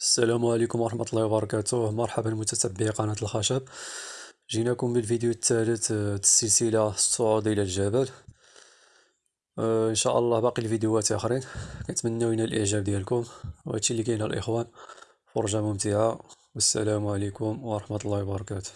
السلام عليكم ورحمة الله وبركاته. مرحبا متتبعي قناة الخشب. جيناكم بالفيديو الثالث آه، السلسلة الصعود إلى الجبل. آه، إن شاء الله باقي الفيديوهات آخرين. كنتمناو ينال الإعجاب ديالكم. وهادشي اللي كاين الإخوان. فرجة ممتعة. والسلام عليكم ورحمة الله وبركاته.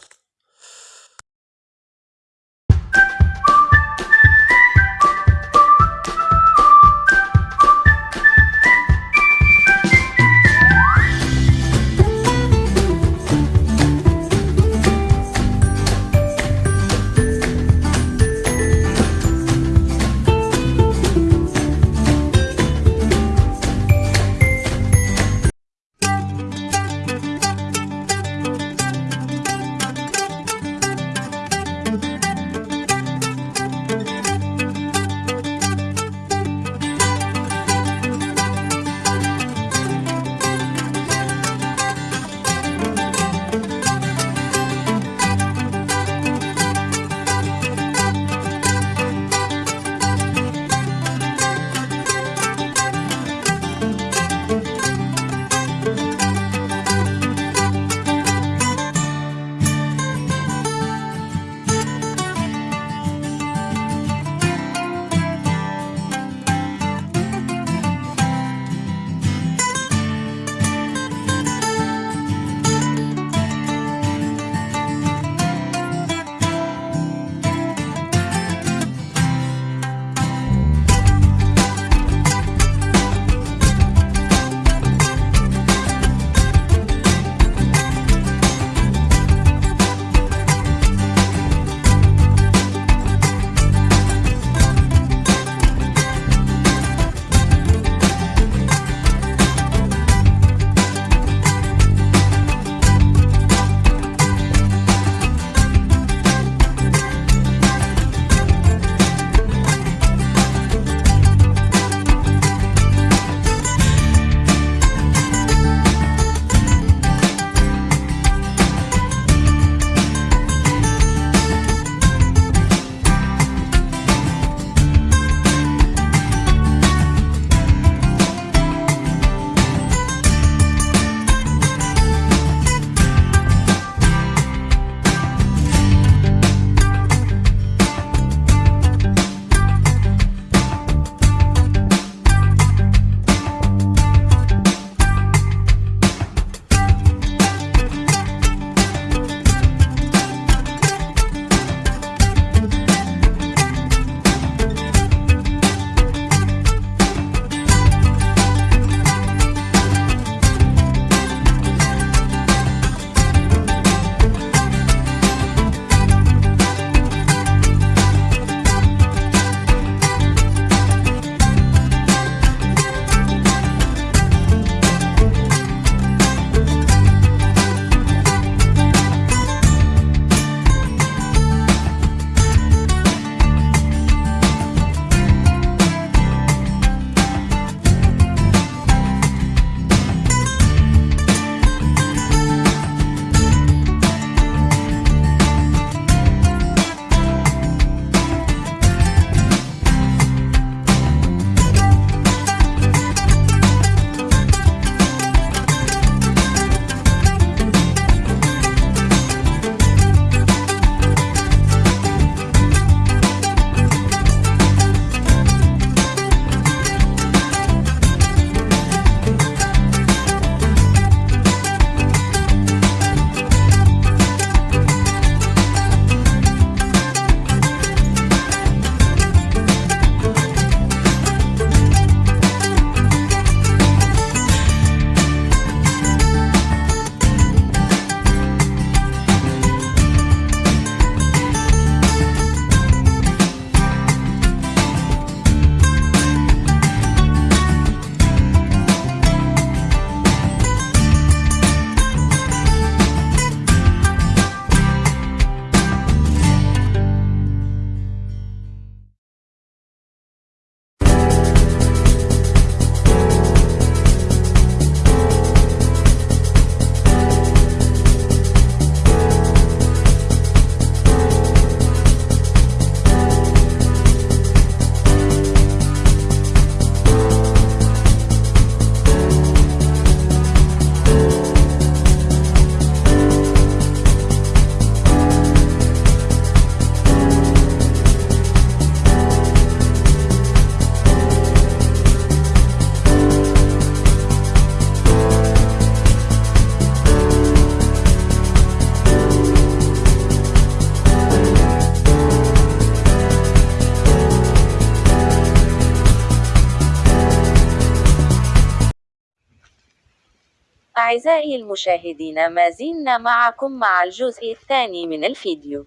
أعزائي المشاهدين ما زلنا معكم مع الجزء الثاني من الفيديو.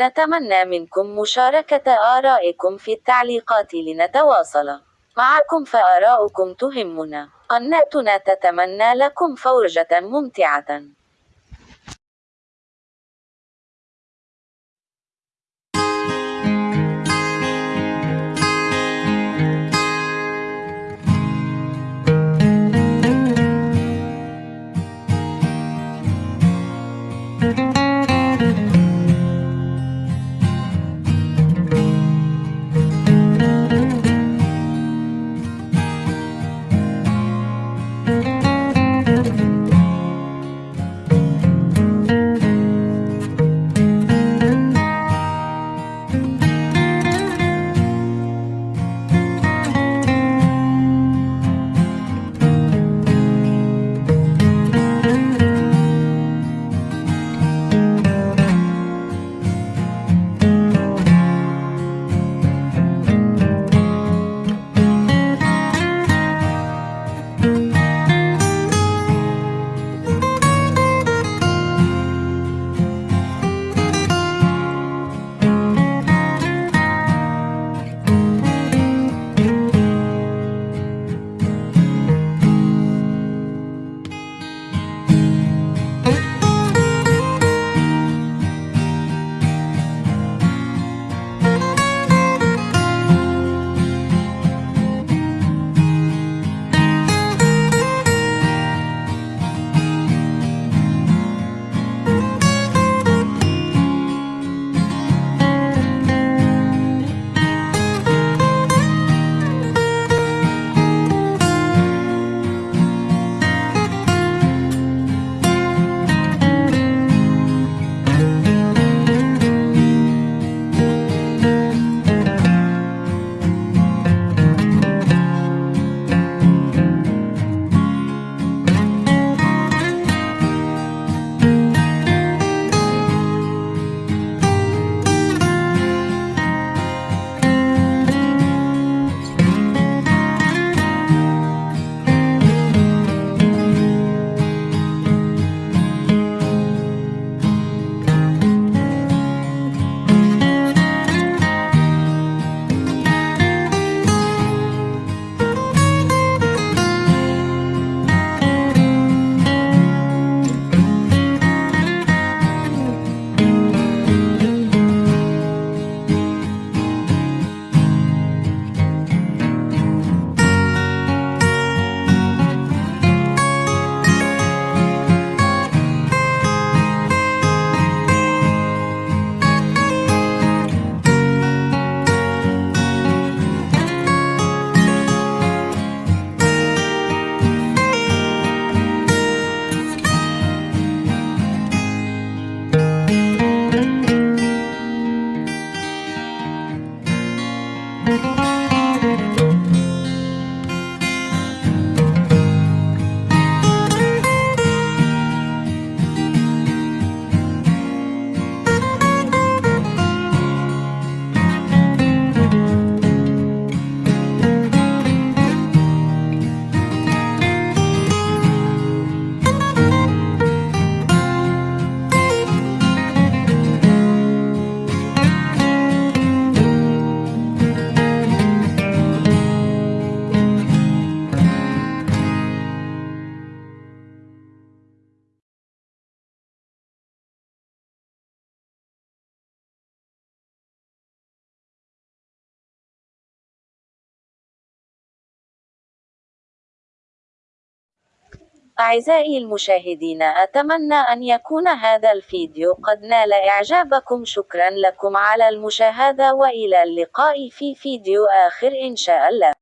نتمنى منكم مشاركة آرائكم في التعليقات لنتواصل معكم فآراؤكم تهمنا. قناتنا تتمنى لكم فرجة ممتعة. أعزائي المشاهدين أتمنى أن يكون هذا الفيديو قد نال إعجابكم. شكرا لكم على المشاهدة وإلى اللقاء في فيديو آخر إن شاء الله.